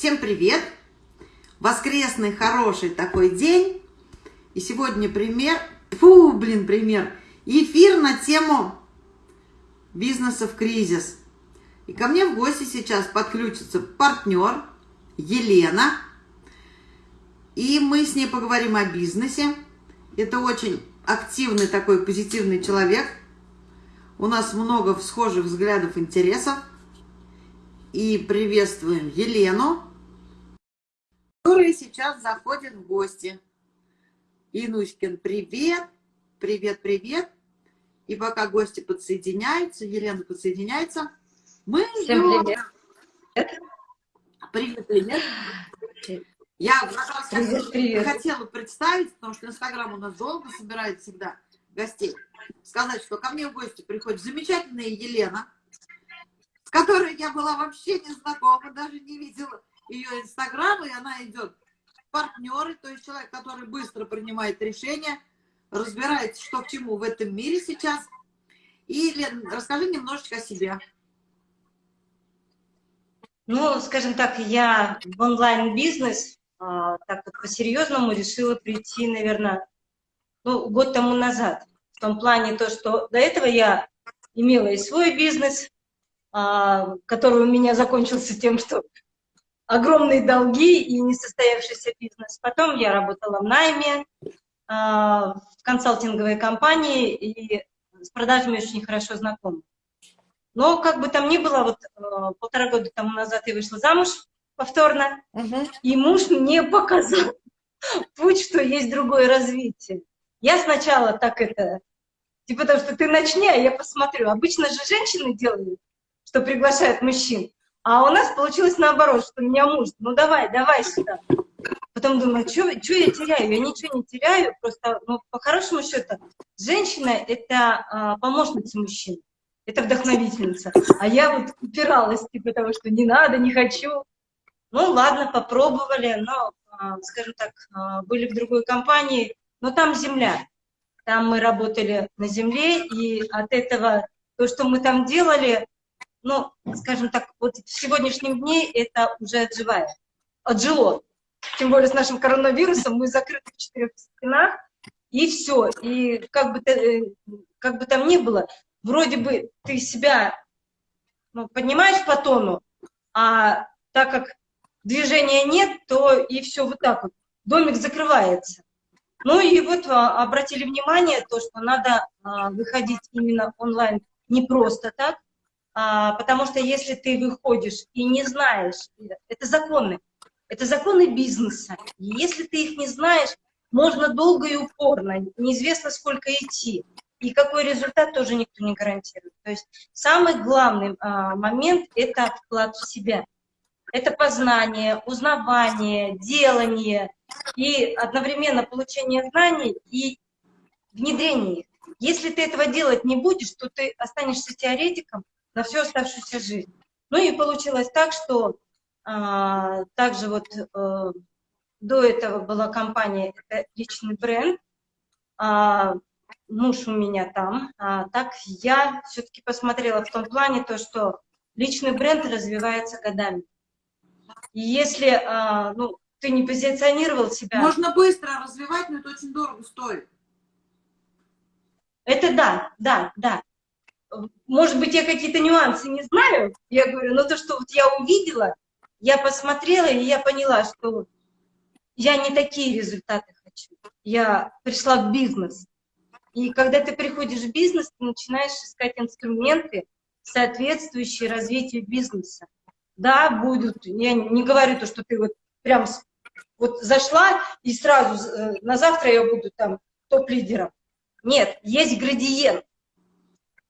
Всем привет! Воскресный хороший такой день. И сегодня пример, фу, блин, пример, эфир на тему бизнеса в кризис. И ко мне в гости сейчас подключится партнер Елена. И мы с ней поговорим о бизнесе. Это очень активный такой позитивный человек. У нас много схожих взглядов, интересов. И приветствуем Елену, которая сейчас заходит в гости. Инуськин, привет! Привет, привет! И пока гости подсоединяются, Елена подсоединяется, мы Всем привет! Привет, привет! Я привет, привет. хотела представить, потому что Инстаграм у нас долго собирает всегда гостей, сказать, что ко мне в гости приходит замечательная Елена, с которой я была вообще не знакома, даже не видела ее инстаграм, и она идет партнеры, то есть человек, который быстро принимает решения, разбирается, что к чему в этом мире сейчас. И, Лен, расскажи немножечко о себе. Ну, скажем так, я в онлайн-бизнес а, так вот по-серьезному решила прийти, наверное, ну, год тому назад. В том плане то, что до этого я имела и свой бизнес, а, который у меня закончился тем, что огромные долги и несостоявшийся бизнес. Потом я работала в найме, а, в консалтинговой компании и с продажами очень хорошо знакома. Но как бы там ни было, вот а, полтора года тому назад я вышла замуж повторно, угу. и муж мне показал путь, что есть другое развитие. Я сначала так это, типа потому что ты начни, а я посмотрю. Обычно же женщины делают что приглашают мужчин. А у нас получилось наоборот, что меня муж, ну давай, давай сюда. Потом думаю, что я теряю? Я ничего не теряю, просто, ну, по хорошему счету, женщина — это а, помощница мужчин, это вдохновительница. А я вот упиралась, типа того, что не надо, не хочу. Ну ладно, попробовали, но, а, скажем так, а, были в другой компании, но там земля. Там мы работали на земле, и от этого то, что мы там делали, ну, скажем так, вот в сегодняшнем дне это уже отживает, отжило. Тем более с нашим коронавирусом мы закрыты в четырех стенах, и все. И как бы, э, как бы там ни было, вроде бы ты себя ну, поднимаешь по тону, а так как движения нет, то и все вот так вот. Домик закрывается. Ну и вот а, обратили внимание, то, что надо а, выходить именно онлайн не просто так, потому что если ты выходишь и не знаешь, это законы, это законы бизнеса, и если ты их не знаешь, можно долго и упорно, неизвестно сколько идти, и какой результат тоже никто не гарантирует. То есть самый главный а, момент – это вклад в себя. Это познание, узнавание, делание и одновременно получение знаний и внедрение их. Если ты этого делать не будешь, то ты останешься теоретиком, на всю оставшуюся жизнь. Ну и получилось так, что а, также вот а, до этого была компания, это личный бренд, а, муж у меня там, а, так я все-таки посмотрела в том плане то, что личный бренд развивается годами. И если а, ну, ты не позиционировал себя... Можно быстро развивать, но это очень дорого стоит. Это да, да, да может быть, я какие-то нюансы не знаю, я говорю, но то, что вот я увидела, я посмотрела, и я поняла, что я не такие результаты хочу. Я пришла в бизнес. И когда ты приходишь в бизнес, ты начинаешь искать инструменты, соответствующие развитию бизнеса. Да, будут, я не говорю то, что ты вот прям вот зашла и сразу э, на завтра я буду там топ-лидером. Нет, есть градиент.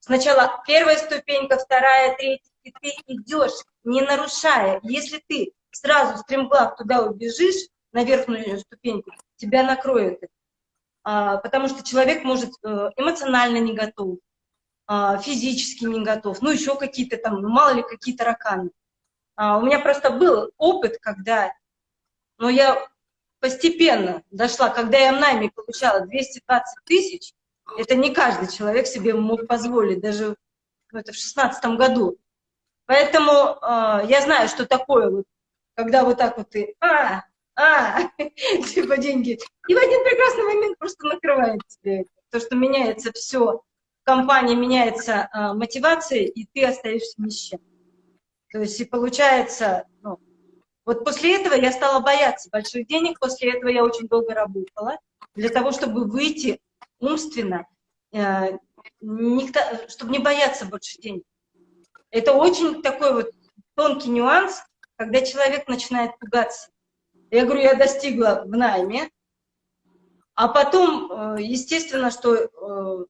Сначала первая ступенька, вторая, третья, и ты идешь, не нарушая. Если ты сразу стремглав туда убежишь, на верхнюю ступеньку, тебя накроет а, потому что человек может э, эмоционально не готов, а, физически не готов, ну еще какие-то там, ну мало ли какие тараканы. А, у меня просто был опыт, когда, но ну, я постепенно дошла, когда я в найме получала 220 тысяч, это не каждый человек себе мог позволить, даже ну, это в шестнадцатом году. Поэтому э, я знаю, что такое, вот, когда вот так вот ты, а, а, типа деньги. И в один прекрасный момент просто накрывает тебе это. То, что меняется все, компания меняется а, мотивация, и ты остаешься ни с чем. То есть и получается, ну, вот после этого я стала бояться больших денег, после этого я очень долго работала для того, чтобы выйти умственно, э, никто, чтобы не бояться больше денег. Это очень такой вот тонкий нюанс, когда человек начинает пугаться. Я говорю, я достигла в найме, а потом, э, естественно, что э,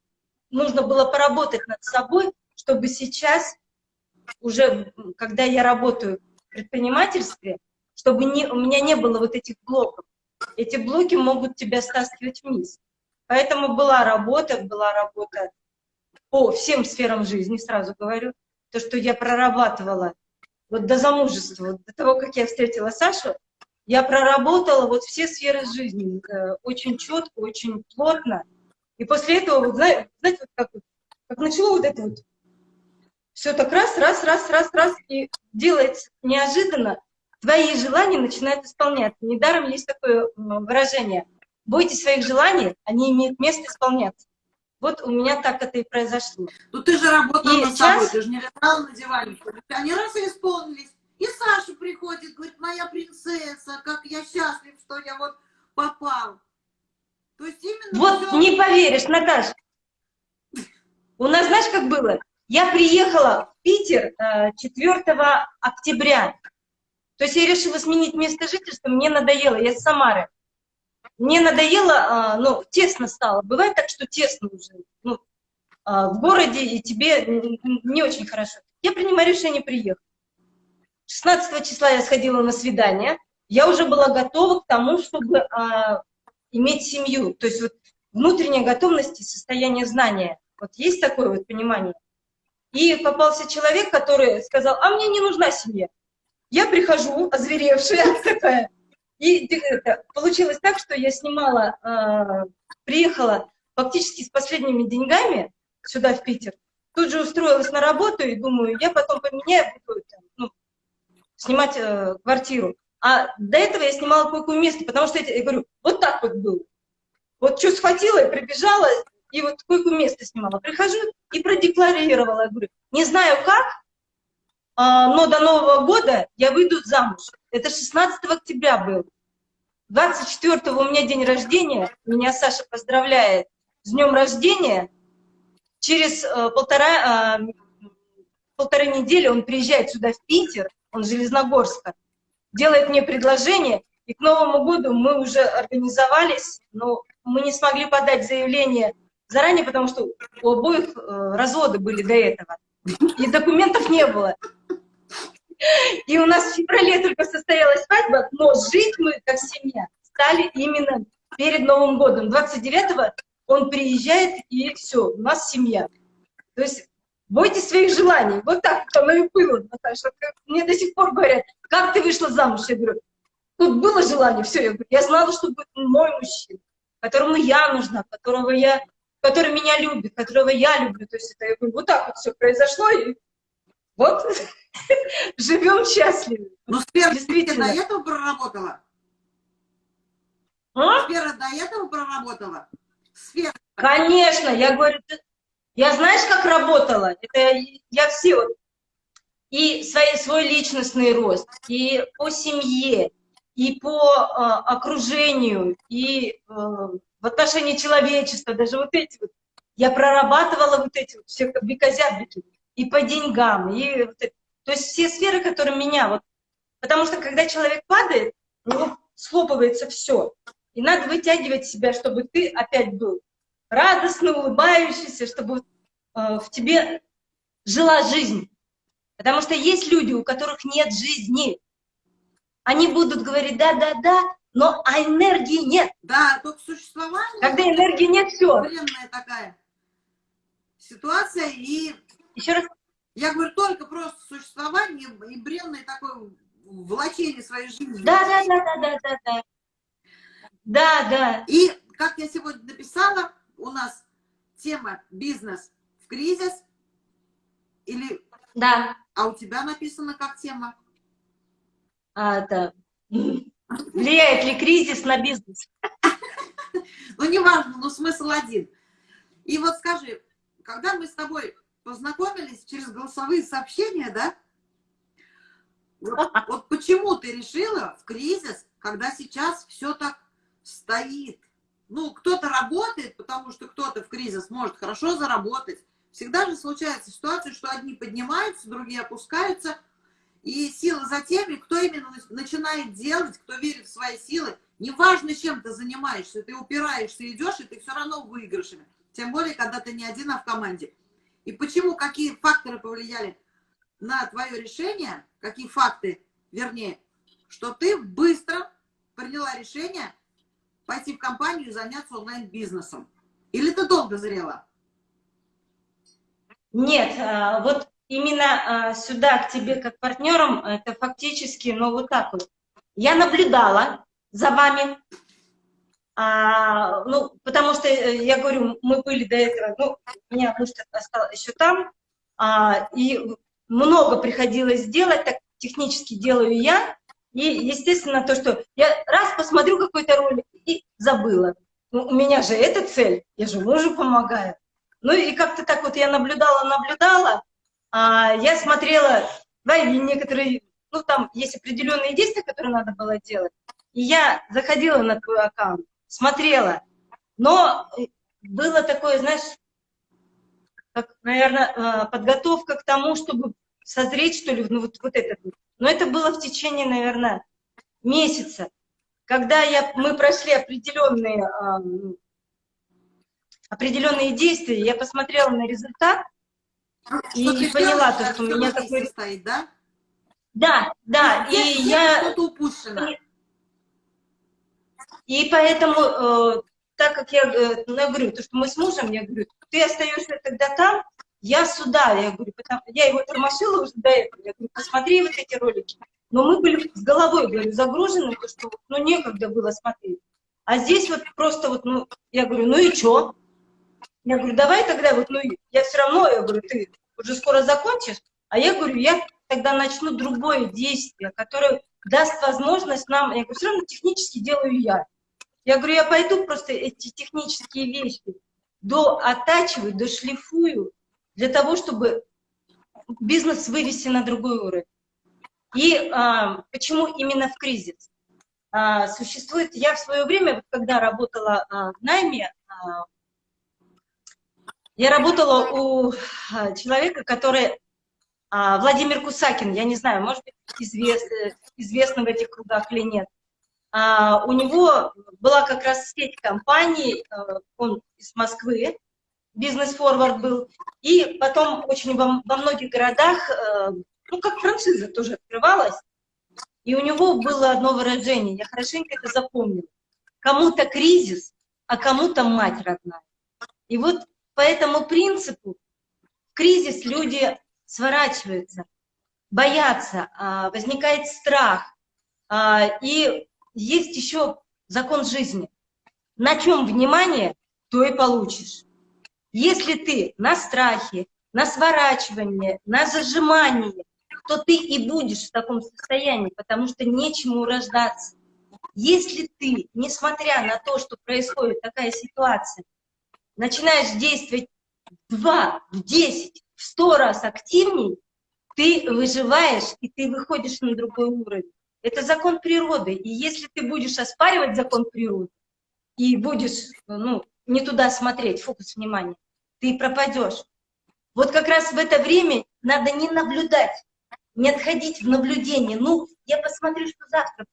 нужно было поработать над собой, чтобы сейчас, уже когда я работаю в предпринимательстве, чтобы не, у меня не было вот этих блоков. Эти блоки могут тебя стаскивать вниз. Поэтому была работа, была работа по всем сферам жизни, сразу говорю. То, что я прорабатывала вот до замужества, до того, как я встретила Сашу, я проработала вот все сферы жизни э, очень четко, очень плотно. И после этого, вот, знаете, вот как, как начало вот это вот, все так раз, раз, раз, раз, раз, и делается неожиданно, твои желания начинают исполняться. Недаром есть такое выражение. Бойтесь своих желаний, они имеют место исполняться. Вот у меня так это и произошло. Ну ты же работала и над сейчас... собой, ты же не лежала на диване. Они раз и исполнились. И Саша приходит, говорит, моя принцесса, как я счастлив, что я вот попал. То есть именно... Вот все... не поверишь, Наташа. У нас, знаешь, как было? Я приехала в Питер 4 э, октября. То есть я решила сменить место жительства, мне надоело, я с Самары. Мне надоело, а, ну, тесно стало. Бывает так, что тесно уже. Ну, а, в городе, и тебе не очень хорошо. Я принимаю решение приехать. 16 числа я сходила на свидание. Я уже была готова к тому, чтобы а, иметь семью. То есть вот внутренняя готовность и состояние знания. Вот есть такое вот понимание. И попался человек, который сказал, а мне не нужна семья. Я прихожу, озверевшая такая, и это, получилось так, что я снимала, э, приехала фактически с последними деньгами сюда, в Питер, тут же устроилась на работу и думаю, я потом поменяю, буду ну, снимать э, квартиру. А до этого я снимала койку место, потому что я, я говорю, вот так вот было. Вот что схватила и прибежала, и вот койку место снимала. Прихожу и продекларировала, я говорю, не знаю как, но до Нового года я выйду замуж. Это 16 октября был. 24 у меня день рождения, меня Саша поздравляет с днем рождения. Через э, полтора, э, полторы недели он приезжает сюда, в Питер, он Железногорска, делает мне предложение, и к Новому году мы уже организовались, но мы не смогли подать заявление заранее, потому что у обоих э, разводы были до этого, и документов не было. И у нас в феврале только состоялась свадьба, но жить мы как семья стали именно перед Новым годом. 29-го он приезжает, и все, у нас семья. То есть бойтесь своих желаний. Вот так оно и было, Наташа. Мне до сих пор говорят, как ты вышла замуж? Я говорю, тут было желание, все. Я, говорю, я знала, что будет мой мужчина, которому я нужна, которого я, который меня любит, которого я люблю. То есть это, я говорю, вот так вот все произошло, и вот живем счастливы. Ну, Спера действительно до этого проработала? А? Сфера до этого проработала? Сфера. Конечно, я говорю, я знаешь, как работала? Это я все вот, и свой, свой личностный рост, и по семье, и по э, окружению, и э, в отношении человечества, даже вот эти вот, я прорабатывала вот эти вот все бекозябрики и по деньгам, и то есть все сферы, которые меня вот, потому что когда человек падает, у него схлопывается все, и надо вытягивать себя, чтобы ты опять был радостно улыбающийся, чтобы э, в тебе жила жизнь. Потому что есть люди, у которых нет жизни. Они будут говорить да-да-да, но а энергии нет. Да, только существование. Когда энергии нет, все. такая ситуация и еще раз. Я говорю, только просто существование и бренное такое влачение своей жизни. Да, да, да, да, да, да, да. Да, да. И, как я сегодня написала, у нас тема «Бизнес в кризис» или... Да. А у тебя написано как тема? а, это, влияет ли кризис на бизнес. Ну, неважно, но смысл один. И вот скажи, когда мы с тобой познакомились через голосовые сообщения, да, вот, вот почему ты решила в кризис, когда сейчас все так стоит? Ну, кто-то работает, потому что кто-то в кризис может хорошо заработать. Всегда же случается ситуация, что одни поднимаются, другие опускаются. И сила за теми, кто именно начинает делать, кто верит в свои силы. Неважно, чем ты занимаешься, ты упираешься, идешь, и ты все равно выигрышами. Тем более, когда ты не один, а в команде. И почему, какие факторы повлияли на твое решение, какие факты, вернее, что ты быстро приняла решение пойти в компанию и заняться онлайн-бизнесом? Или ты долго зрела? Нет, а, вот именно а, сюда, к тебе как партнерам, это фактически, ну вот так вот. Я наблюдала за вами, а, ну, потому что, э, я говорю, мы были до этого, ну, у меня муж остался еще там, а, и много приходилось делать, так технически делаю я, и, естественно, то, что я раз посмотрю какой-то ролик и забыла. Ну, у меня же эта цель, я же мужу помогаю. Ну и как-то так вот я наблюдала, наблюдала, а, я смотрела, да, и некоторые, ну там есть определенные действия, которые надо было делать, и я заходила на твой аккаунт, смотрела, но было такое, знаешь, как, наверное, а, подготовка к тому, чтобы созреть, что ли, ну вот, вот это. Но это было в течение, наверное, месяца, когда я, мы прошли определенные, а, определенные действия, я посмотрела на результат и поняла, то, что у меня такой... Стоит, да? Да, да, и я... Что-то упущено. И поэтому, э, так как я, э, ну, я говорю, то, что мы с мужем, я говорю, ты остаешься тогда там, я сюда, я говорю, потому, я его тормошила уже до этого, я говорю, посмотри вот эти ролики. Но мы были с головой, говорю, загружены, то, что, ну, некогда было смотреть. А здесь вот просто вот, ну, я говорю, ну и что? Я говорю, давай тогда вот, ну, я все равно, я говорю, ты уже скоро закончишь, а я говорю, я тогда начну другое действие, которое даст возможность нам, я говорю, все равно технически делаю я. Я говорю, я пойду просто эти технические вещи до оттачиваю, дошлифую, для того, чтобы бизнес вывести на другой уровень. И а, почему именно в кризис? А, существует, я в свое время, когда работала а, в найме, а, я работала у а, человека, который, а, Владимир Кусакин, я не знаю, может быть, известный, известный в этих кругах или нет. А, у него была как раз сеть компаний, а, он из Москвы, бизнес-форвард был, и потом очень во, во многих городах, а, ну, как франшиза тоже открывалась, и у него было одно выражение, я хорошенько это запомнила. Кому-то кризис, а кому-то мать родная. И вот по этому принципу в кризис люди сворачиваются, боятся, возникает страх, и есть еще закон жизни. На чем внимание, то и получишь. Если ты на страхе, на сворачивании, на зажимании, то ты и будешь в таком состоянии, потому что нечему рождаться. Если ты, несмотря на то, что происходит такая ситуация, начинаешь действовать в два, в десять, в сто раз активнее, ты выживаешь, и ты выходишь на другой уровень. Это закон природы. И если ты будешь оспаривать закон природы и будешь ну, не туда смотреть, фокус внимания, ты пропадешь. Вот как раз в это время надо не наблюдать, не отходить в наблюдение. Ну, я посмотрю, что завтра.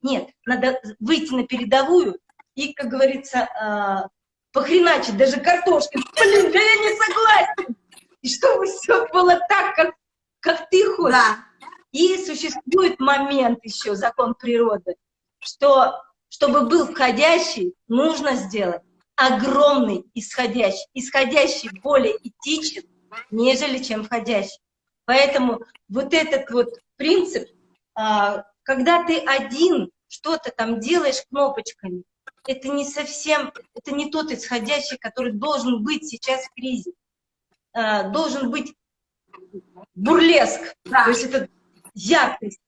Нет, надо выйти на передовую и, как говорится, э, похреначить даже картошкой. Блин, да я не согласен. И чтобы все было так, как, как ты хочешь. Да. И существует момент еще, закон природы, что чтобы был входящий, нужно сделать огромный исходящий. Исходящий более этичен, нежели чем входящий. Поэтому вот этот вот принцип, а, когда ты один что-то там делаешь кнопочками, это не совсем, это не тот исходящий, который должен быть сейчас в кризе. А, должен быть бурлеск. Да. То есть это яркость,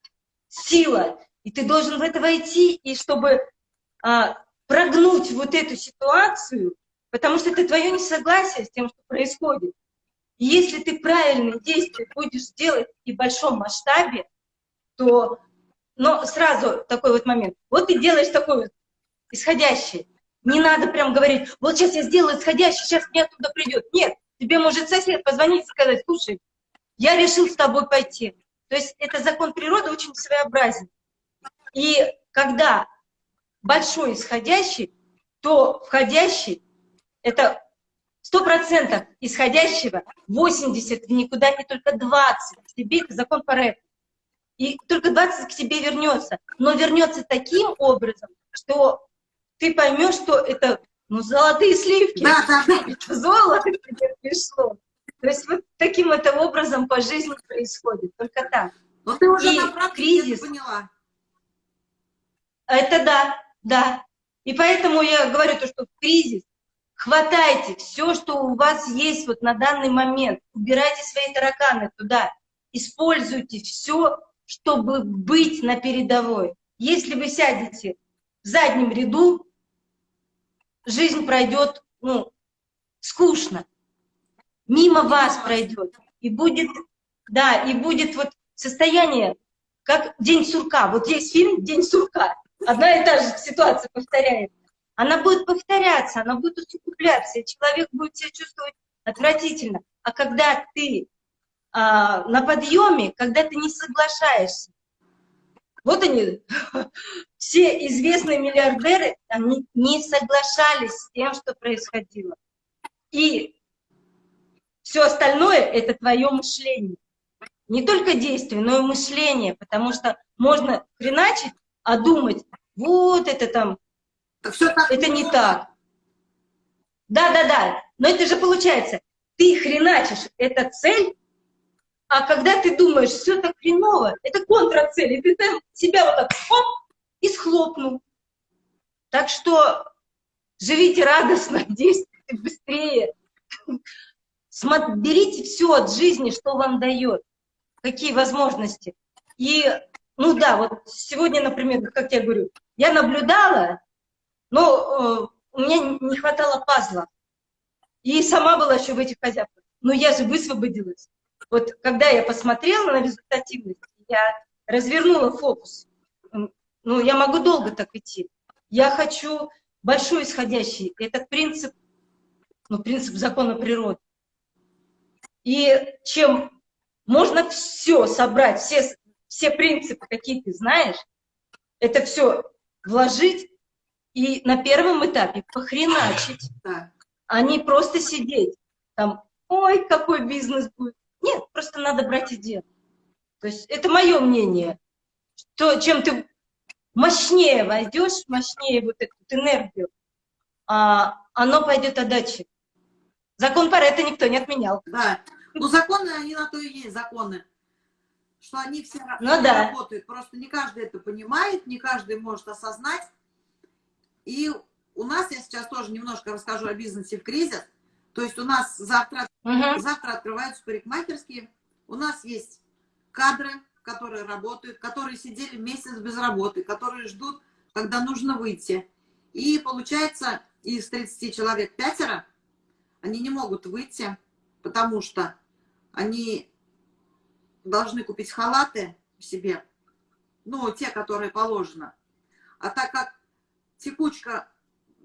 сила, и ты должен в это войти, и чтобы а, прогнуть вот эту ситуацию, потому что это твое несогласие с тем, что происходит. И если ты правильные действия будешь делать и в большом масштабе, то, но сразу такой вот момент, вот ты делаешь такой вот исходящий, не надо прям говорить, вот сейчас я сделаю исходящий, сейчас мне оттуда придет. Нет, тебе может сосед позвонить и сказать, слушай, я решил с тобой пойти. То есть это закон природы очень своеобразен. И когда большой исходящий, то входящий – это 100% исходящего, 80 в никуда, и только 20 к тебе, это закон Паретта. И только 20 к тебе вернется. Но вернется таким образом, что ты поймешь, что это ну, золотые сливки, да, да, это золото тебе пришло. То есть вот таким это образом по жизни происходит, только так. Но ты уже и на практике кризис, поняла. Это да, да. И поэтому я говорю то, что в кризис хватайте все, что у вас есть вот на данный момент, убирайте свои тараканы туда, используйте все, чтобы быть на передовой. Если вы сядете в заднем ряду, жизнь пройдет, ну, скучно мимо вас пройдет. И будет, да, и будет вот состояние, как День сурка. Вот есть фильм День сурка. Одна и та же ситуация повторяется. Она будет повторяться, она будет усугубляться, и человек будет себя чувствовать отвратительно. А когда ты а, на подъеме, когда ты не соглашаешься, вот они, все известные миллиардеры, они не соглашались с тем, что происходило. И все остальное – это твое мышление. Не только действие, но и мышление, потому что можно хреначить, а думать, вот это там, все так это не так. Да-да-да, но это же получается, ты хреначишь, это цель, а когда ты думаешь, все так хреново, это контрацель, и ты там себя вот так хоп, и схлопнул. Так что живите радостно, действуйте быстрее. Берите все от жизни, что вам дает, какие возможности. И, ну да, вот сегодня, например, как я говорю, я наблюдала, но э, меня не хватало пазла. И сама была еще в этих хозяйствах. Но я же высвободилась. Вот когда я посмотрела на результативность, я развернула фокус. Ну, я могу долго так идти. Я хочу большой исходящий. Это принцип, ну, принцип закона природы. И чем можно все собрать, все, все принципы, какие ты знаешь, это все вложить и на первом этапе похреначить, а не просто сидеть там, ой, какой бизнес будет. Нет, просто надо брать и делать. То есть это мое мнение, что чем ты мощнее войдешь, мощнее вот эту энергию, а, оно пойдет отдачи. Закон Паретта никто не отменял. Да. Ну, законы, они на то и есть законы. Что они все ну, да. работают. Просто не каждый это понимает, не каждый может осознать. И у нас, я сейчас тоже немножко расскажу о бизнесе в кризис. То есть у нас завтра, угу. завтра открываются парикмахерские. У нас есть кадры, которые работают, которые сидели месяц без работы, которые ждут, когда нужно выйти. И получается, из 30 человек пятеро, они не могут выйти, потому что они должны купить халаты себе, ну, те, которые положено. А так как текучка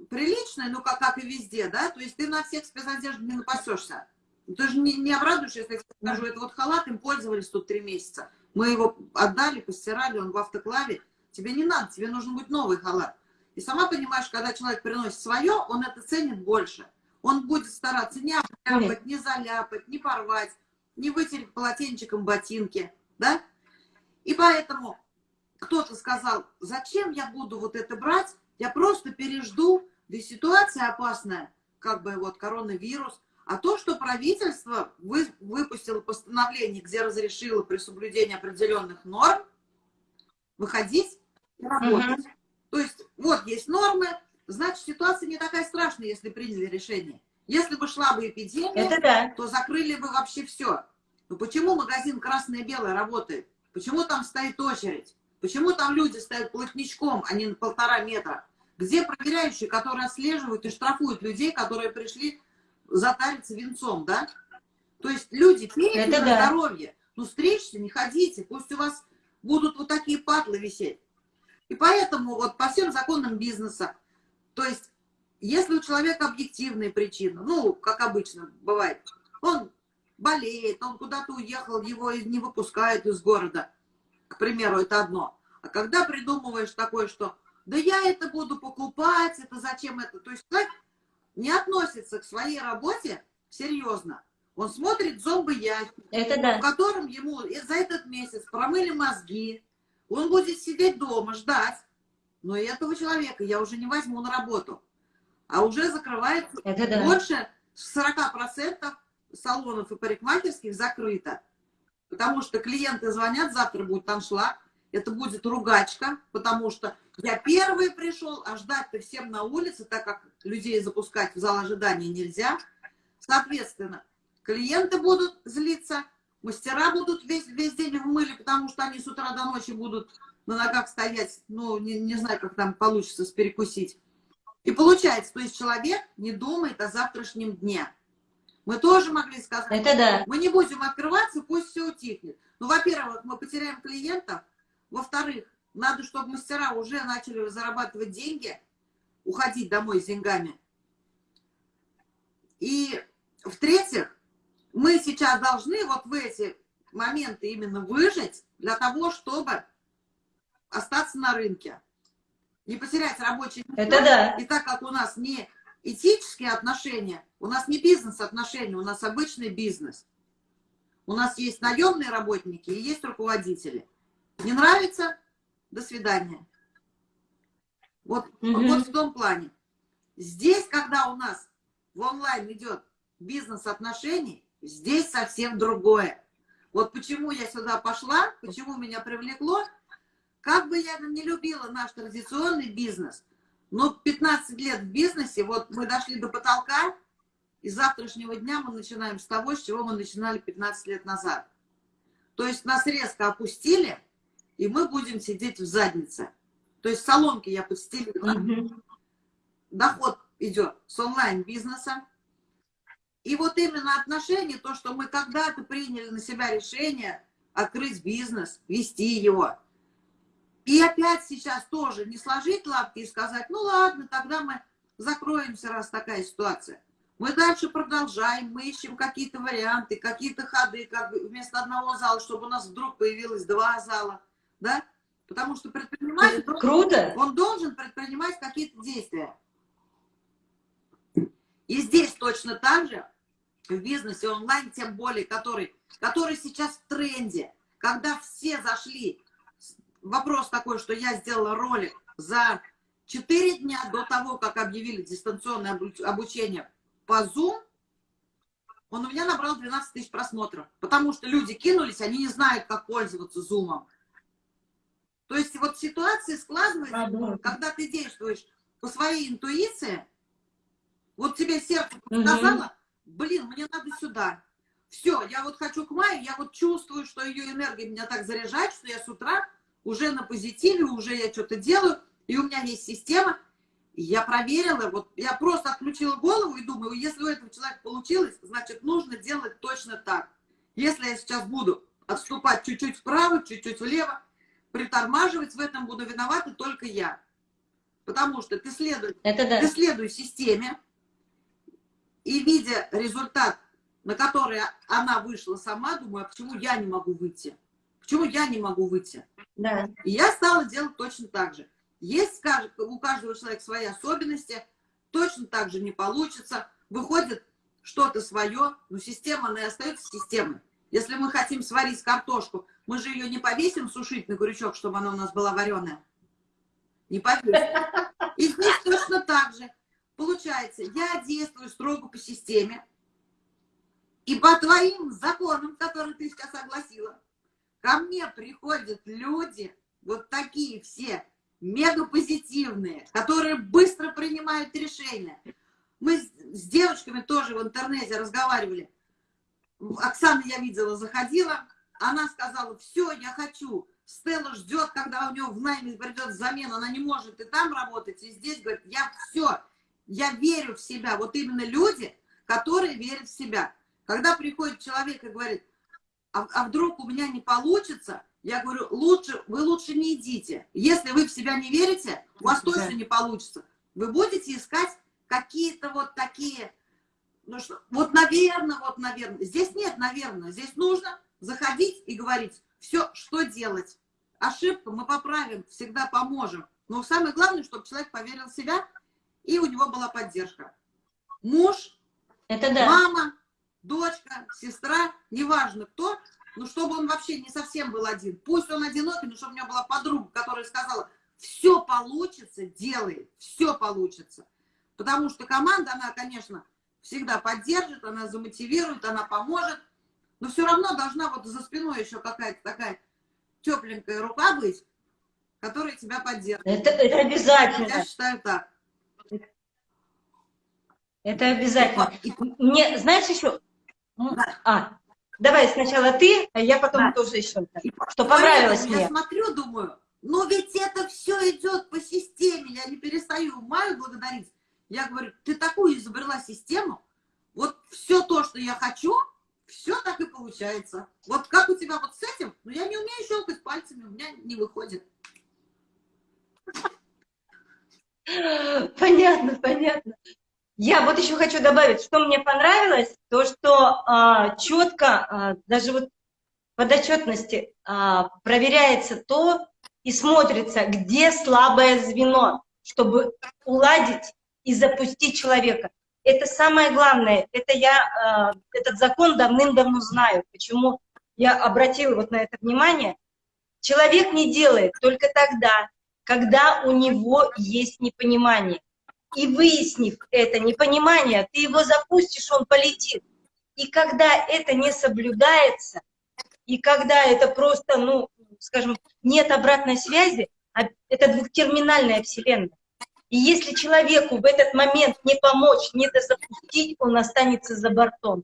приличная, ну, как, как и везде, да, то есть ты на всех спецодежд не напасешься. Ты же не, не обрадуешься, если я скажу, это вот халат, им пользовались тут три месяца. Мы его отдали, постирали, он в автоклаве. Тебе не надо, тебе нужен будет новый халат. И сама понимаешь, когда человек приносит свое, он это ценит больше. Он будет стараться не обляпать, не заляпать, не порвать, не вытереть полотенчиком ботинки, да? И поэтому кто-то сказал, зачем я буду вот это брать, я просто пережду, ведь ситуация опасная, как бы вот коронавирус, а то, что правительство вы, выпустило постановление, где разрешило при соблюдении определенных норм выходить и работать. Угу. То есть вот есть нормы, значит, ситуация не такая страшная, если приняли решение. Если бы шла бы эпидемия, да. то закрыли бы вообще все. Но почему магазин красное-белое работает? Почему там стоит очередь? Почему там люди стоят плотничком, а не на полтора метра? Где проверяющие, которые отслеживают и штрафуют людей, которые пришли затариться венцом, да? То есть люди, пейте на да. здоровье. Ну, стричься, не ходите, пусть у вас будут вот такие патлы висеть. И поэтому вот по всем законам бизнеса, то есть если у человека объективные причины, ну, как обычно бывает, он болеет, он куда-то уехал, его не выпускают из города, к примеру, это одно. А когда придумываешь такое, что да я это буду покупать, это зачем это, то есть человек не относится к своей работе серьезно. Он смотрит зомбоящик, да. в котором ему за этот месяц промыли мозги, он будет сидеть дома, ждать. Но этого человека я уже не возьму на работу а уже закрывается Это да. больше 40% салонов и парикмахерских закрыто. Потому что клиенты звонят, завтра будет аншлаг, это будет ругачка, потому что я первый пришел, а ждать-то всем на улице, так как людей запускать в зал ожидания нельзя. Соответственно, клиенты будут злиться, мастера будут весь, весь день в мыле, потому что они с утра до ночи будут на ногах стоять, ну, не, не знаю, как там получится перекусить. И получается, то есть человек не думает о завтрашнем дне. Мы тоже могли сказать, Это да. мы не будем открываться, пусть все утихнет. Ну, во-первых, мы потеряем клиентов. Во-вторых, надо, чтобы мастера уже начали зарабатывать деньги, уходить домой с деньгами. И в-третьих, мы сейчас должны вот в эти моменты именно выжить для того, чтобы остаться на рынке не потерять рабочий место. Это да. И так как у нас не этические отношения, у нас не бизнес-отношения, у нас обычный бизнес. У нас есть наемные работники и есть руководители. Не нравится? До свидания. Вот, угу. вот в том плане. Здесь, когда у нас в онлайн идет бизнес-отношений, здесь совсем другое. Вот почему я сюда пошла, почему меня привлекло – как бы я не любила наш традиционный бизнес, но 15 лет в бизнесе, вот мы дошли до потолка, и завтрашнего дня мы начинаем с того, с чего мы начинали 15 лет назад. То есть нас резко опустили, и мы будем сидеть в заднице. То есть салонки я подстелила. Mm Доход идет с онлайн-бизнеса. И вот именно отношения, то, что мы когда-то приняли на себя решение открыть бизнес, вести его, и опять сейчас тоже не сложить лапки и сказать, ну ладно, тогда мы закроемся, раз такая ситуация. Мы дальше продолжаем, мы ищем какие-то варианты, какие-то ходы, как вместо одного зала, чтобы у нас вдруг появилось два зала, да? Потому что предприниматель, Круто. он должен предпринимать какие-то действия. И здесь точно так же, в бизнесе онлайн, тем более, который, который сейчас в тренде, когда все зашли вопрос такой, что я сделала ролик за 4 дня до того, как объявили дистанционное обучение по Zoom, он у меня набрал 12 тысяч просмотров, потому что люди кинулись, они не знают, как пользоваться Zoom. То есть вот ситуация складывается, когда ты действуешь по своей интуиции, вот тебе сердце сказала, блин, мне надо сюда. Все, я вот хочу к маю, я вот чувствую, что ее энергия меня так заряжает, что я с утра уже на позитиве, уже я что-то делаю, и у меня есть система. И я проверила, вот я просто отключила голову и думаю, если у этого человека получилось, значит, нужно делать точно так. Если я сейчас буду отступать чуть-чуть вправо, чуть-чуть влево, притормаживать, в этом буду виновата только я. Потому что ты следуй, Это да. ты следуй системе, и видя результат, на который она вышла сама, думаю, а почему я не могу выйти? Почему я не могу выйти? Да. И я стала делать точно так же. Есть у каждого человека свои особенности, точно так же не получится. Выходит что-то свое, но система, она и остается системой. Если мы хотим сварить картошку, мы же ее не повесим сушить на крючок, чтобы она у нас была вареная. Не повесим. И здесь точно так же. Получается, я действую строго по системе, и по твоим законам, которые ты сейчас огласила, Ко мне приходят люди, вот такие все, мега позитивные, которые быстро принимают решения. Мы с девочками тоже в интернете разговаривали. Оксана, я видела, заходила. Она сказала, все, я хочу Стелла ждет, когда у него в найме придет замена, она не может и там работать, и здесь, говорит, я все, я верю в себя. Вот именно люди, которые верят в себя. Когда приходит человек и говорит, а, а вдруг у меня не получится, я говорю, лучше, вы лучше не идите. Если вы в себя не верите, у вас да. точно не получится. Вы будете искать какие-то вот такие, ну что, вот наверное, вот наверное. Здесь нет наверное, здесь нужно заходить и говорить, все, что делать. Ошибку мы поправим, всегда поможем. Но самое главное, чтобы человек поверил в себя, и у него была поддержка. Муж, Это да. мама, дочка, сестра, неважно кто, но чтобы он вообще не совсем был один. Пусть он одинокий, но чтобы у него была подруга, которая сказала, все получится, делай, все получится. Потому что команда, она, конечно, всегда поддержит, она замотивирует, она поможет, но все равно должна вот за спиной еще какая-то такая тепленькая рука быть, которая тебя поддерживает. Это, это обязательно. Я считаю так. Это обязательно. Мне, знаешь, еще... А, давай сначала ты, а я потом да. тоже еще. Что понравилось я мне. Я смотрю, думаю, но ведь это все идет по системе, я не перестаю Маю благодарить. Я говорю, ты такую изобрела систему, вот все то, что я хочу, все так и получается. Вот как у тебя вот с этим, ну я не умею щелкать пальцами, у меня не выходит. Понятно, понятно. Я вот еще хочу добавить, что мне понравилось, то, что а, четко, а, даже вот подотчетности а, проверяется то и смотрится, где слабое звено, чтобы уладить и запустить человека. Это самое главное. Это я э, этот закон давным-давно знаю. Почему я обратила вот на это внимание. Человек не делает только тогда, когда у него есть непонимание. И выяснив это непонимание, ты его запустишь, он полетит. И когда это не соблюдается, и когда это просто, ну, скажем, нет обратной связи, а это двухтерминальная вселенная. И если человеку в этот момент не помочь, не запустить, он останется за бортом.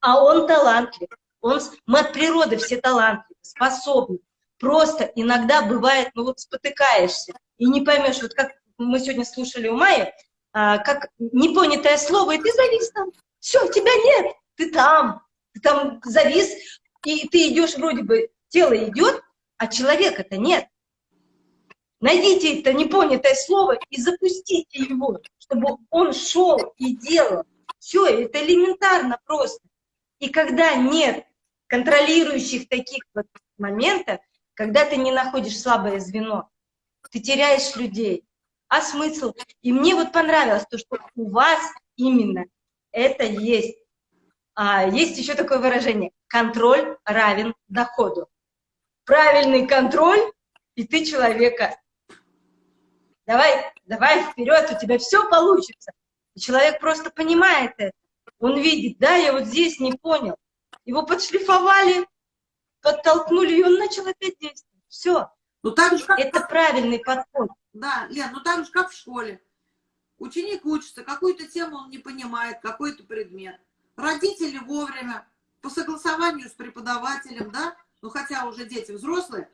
А он талантлив. Он, мы от природы все талантливы, способны. Просто иногда бывает, ну вот спотыкаешься и не поймешь, вот как мы сегодня слушали у Майи, а, как непонятое слово, и ты завис там. Все, тебя нет, ты там, ты там завис, и ты идешь вроде бы, тело идет, а человека-то нет. Найдите это непонятое слово и запустите его, чтобы он шел и делал. Все, это элементарно просто. И когда нет контролирующих таких вот моментов, когда ты не находишь слабое звено, ты теряешь людей. А смысл? И мне вот понравилось то, что у вас именно это есть. А, есть еще такое выражение. Контроль равен доходу. Правильный контроль, и ты человека давай, давай вперед, у тебя все получится. И человек просто понимает это. Он видит, да, я вот здесь не понял. Его подшлифовали, подтолкнули, и он начал опять действовать. Все. Ну, так же, как... Это правильный подход. Да, Лен, ну так же, как в школе. Ученик учится, какую-то тему он не понимает, какой-то предмет. Родители вовремя, по согласованию с преподавателем, да, ну хотя уже дети взрослые,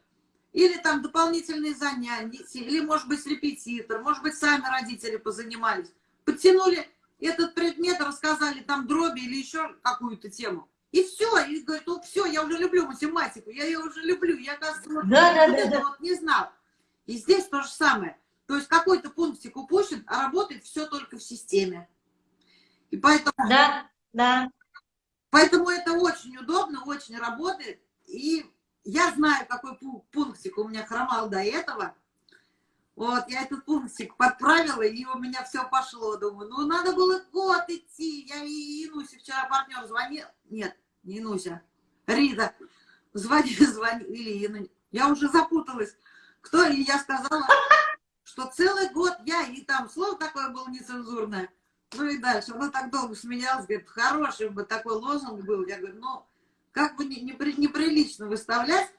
или там дополнительные занятия, или, может быть, репетитор, может быть, сами родители позанимались. Подтянули этот предмет, рассказали там дроби или еще какую-то тему. И все, и говорит, ну все, я уже люблю математику, я ее уже люблю, я, оказывается, вот, да, да, да, да. вот не знал. И здесь то же самое. То есть какой-то пунктик упущен, а работает все только в системе. И поэтому... Да, да. Поэтому это очень удобно, очень работает. И я знаю, какой пунктик у меня хромал до этого. Вот, я этот пунктик подправила, и у меня все пошло. Думаю, ну, надо было год идти. Я и Инусе вчера партнер звонил. Нет, не Инуся, Рида. Звони, звони, или Ина. Я уже запуталась. Кто? И я сказала, что целый год я, и там слово такое было нецензурное. Ну и дальше. Она так долго смеялась, говорит, хороший бы такой лозунг был. Я говорю, ну, как бы неприлично выставлять.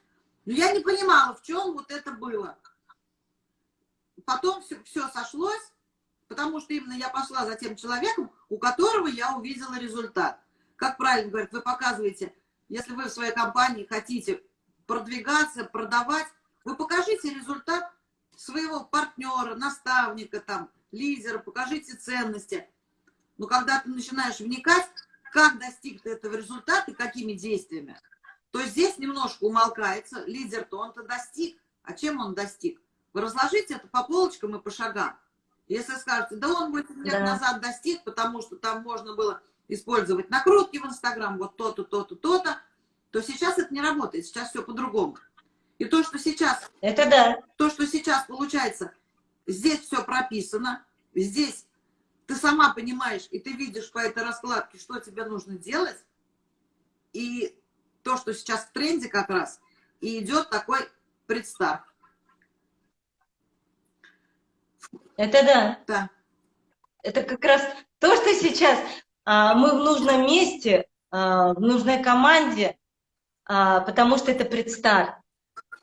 Но я не понимала, в чем вот это было. Потом все, все сошлось, потому что именно я пошла за тем человеком, у которого я увидела результат. Как правильно говорят, вы показываете, если вы в своей компании хотите продвигаться, продавать, Вы покажите результат своего партнера, наставника, там, лидера, покажите ценности. Но когда ты начинаешь вникать, как достиг ты этого результата, какими действиями, то здесь немножко умолкается. Лидер-то он-то достиг. А чем он достиг? Вы разложите это по полочкам и по шагам. Если скажете, да он 8 лет да. назад достиг, потому что там можно было использовать накрутки в Инстаграм, вот то-то, то-то, то-то, то сейчас это не работает, сейчас все по-другому. И то, что сейчас... Это да. То, что сейчас получается, здесь все прописано, здесь ты сама понимаешь, и ты видишь по этой раскладке, что тебе нужно делать, и то, что сейчас в тренде как раз, и идет такой предстарт. Это да. Да. Это как раз то, что сейчас мы в нужном месте, а, в нужной команде, а, потому что это предстарт.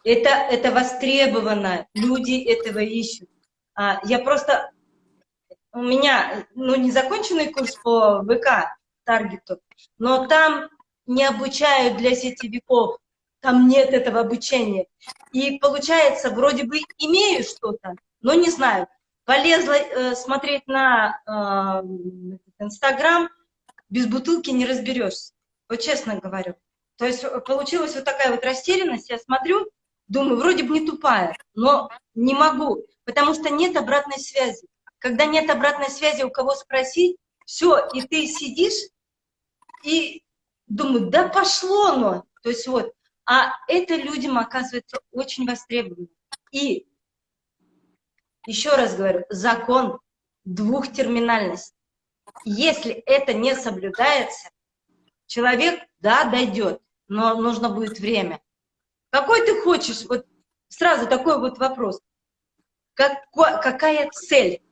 Это, это востребовано, люди этого ищут. А, я просто, у меня, ну, не законченный курс по ВК, таргету, но там не обучают для сетевиков, там нет этого обучения. И получается, вроде бы имею что-то, но не знаю. Полезла э, смотреть на э, Инстаграм, без бутылки не разберешься. Вот честно говорю. То есть э, получилась вот такая вот растерянность. Я смотрю, думаю, вроде бы не тупая, но не могу, потому что нет обратной связи. Когда нет обратной связи, у кого спросить, все, и ты сидишь и думаю, да пошло оно. То есть вот, а это людям оказывается очень востребовано. И еще раз говорю, закон двухтерминальности. Если это не соблюдается, человек, да, дойдет, но нужно будет время. Какой ты хочешь, вот сразу такой вот вопрос. Какой, какая цель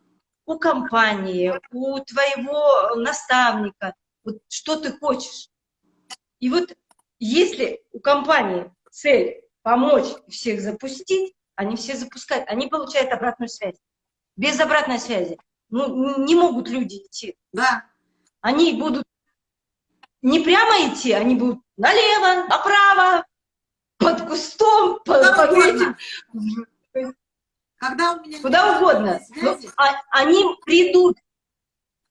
у компании, у твоего наставника, вот что ты хочешь? И вот если у компании цель помочь всех запустить, они все запускают, они получают обратную связь. Без обратной связи ну, не могут люди идти. Да. Они будут не прямо идти, они будут налево, направо, под кустом, под, под этим. Когда у меня Куда угодно. Но, а, они придут,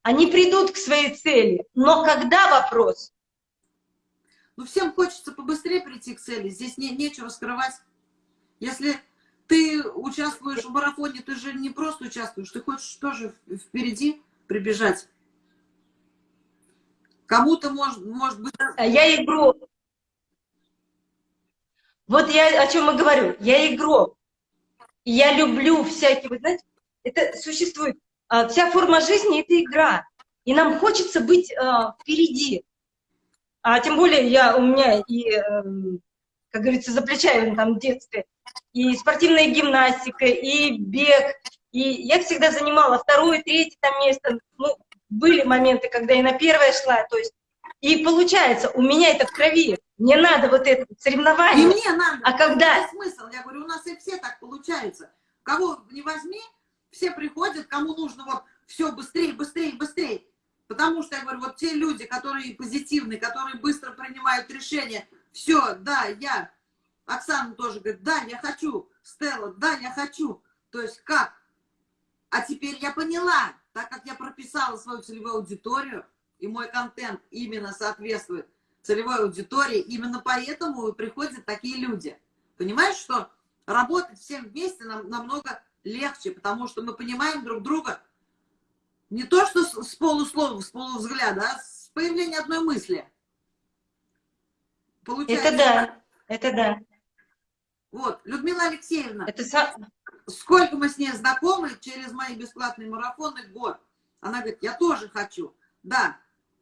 они придут к своей цели. Но когда вопрос? Ну, всем хочется побыстрее прийти к цели. Здесь не, нечего скрывать. Если ты участвуешь в марафоне, ты же не просто участвуешь, ты хочешь тоже впереди прибежать. Кому-то может, может быть... А я игру. Вот я о чем и говорю. Я игрок. Я люблю всякие, вы знаете, это существует. А, вся форма жизни – это игра. И нам хочется быть а, впереди. А тем более я, у меня и, эм, как говорится, за плечами там в детстве и спортивная гимнастика, и бег. И я всегда занимала второе, третье там место. Ну, были моменты, когда я на первое шла, то есть и получается, у меня это в крови. Мне надо вот это соревнование. И мне надо. А когда... Это смысл. Я говорю, у нас и все так получается. Кого не возьми, все приходят, кому нужно вот все быстрее, быстрее, быстрее. Потому что, я говорю, вот те люди, которые позитивные, которые быстро принимают решения, все, да, я Оксана тоже говорит, да, я хочу. Стелла, да, я хочу. То есть как? А теперь я поняла, так как я прописала свою целевую аудиторию, и мой контент именно соответствует целевой аудитории, именно поэтому приходят такие люди. Понимаешь, что работать всем вместе нам намного легче, потому что мы понимаем друг друга не то, что с полуслова, с полувзгляда, а с появления одной мысли. Получается, это да, это да. Вот, Людмила Алексеевна, Это... сколько мы с ней знакомы через мои бесплатные марафоны, год. Она говорит, я тоже хочу. Да,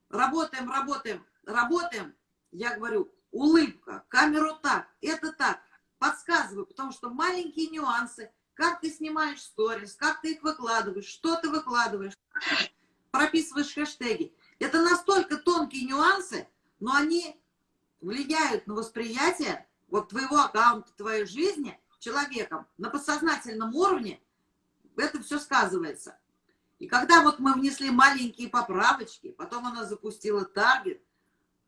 работаем, работаем, работаем. Я говорю, улыбка, камеру так, это так. Подсказываю, потому что маленькие нюансы, как ты снимаешь сторис, как ты их выкладываешь, что ты выкладываешь, прописываешь хэштеги. Это настолько тонкие нюансы, но они влияют на восприятие вот твоего аккаунта, твоей жизни человеком на подсознательном уровне, это все сказывается. И когда вот мы внесли маленькие поправочки, потом она запустила таргет,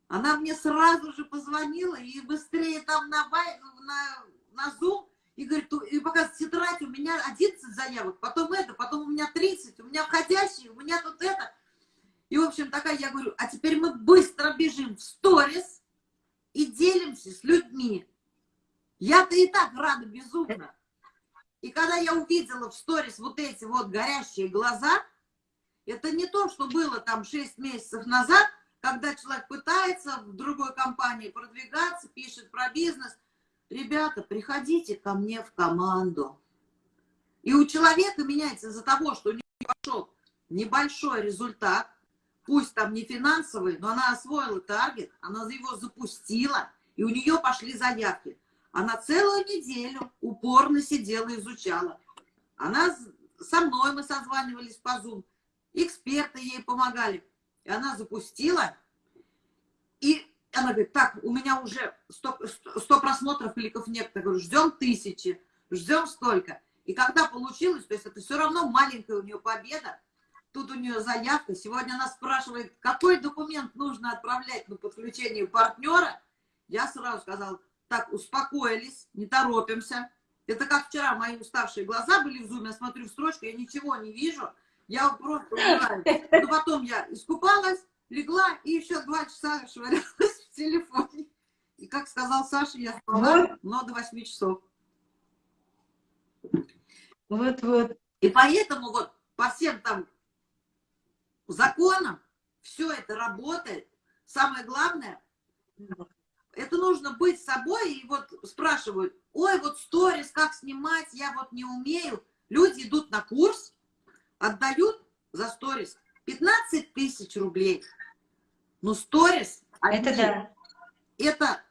она мне сразу же позвонила и быстрее там на, на, на Zoom, и говорит, и показывает тетрадь, у меня 11 заявок, потом это, потом у меня 30, у меня входящие, у меня тут это. И, в общем, такая, я говорю, а теперь мы быстро бежим в сторис и делимся с людьми. Я-то и так рада безумно. И когда я увидела в сторис вот эти вот горящие глаза, это не то, что было там 6 месяцев назад, когда человек пытается в другой компании продвигаться, пишет про бизнес. Ребята, приходите ко мне в команду. И у человека меняется из-за того, что у него пошел небольшой результат, пусть там не финансовый, но она освоила таргет, она его запустила, и у нее пошли заявки. Она целую неделю упорно сидела, изучала. Она со мной, мы созванивались по Zoom, эксперты ей помогали. И она запустила, и она говорит, так, у меня уже 100, 100 просмотров, кликов нет. Я говорю, ждем тысячи, ждем столько. И когда получилось, то есть это все равно маленькая у нее победа, тут у нее заявка. Сегодня она спрашивает, какой документ нужно отправлять на подключение партнера. Я сразу сказала, так, успокоились, не торопимся. Это как вчера мои уставшие глаза были в зуме, я смотрю в строчку, я ничего не вижу, я просто умираю. Но потом я искупалась, легла и еще два часа швырялась в телефоне. И как сказал Саша, я спала, но до 8 часов. Вот-вот. И поэтому вот по всем там законам все это работает. Самое главное, это нужно быть собой, и вот спрашивают, ой, вот сторис, как снимать, я вот не умею. Люди идут на курс, отдают за сторис 15 тысяч рублей. Ну, сторис... Это да. Это,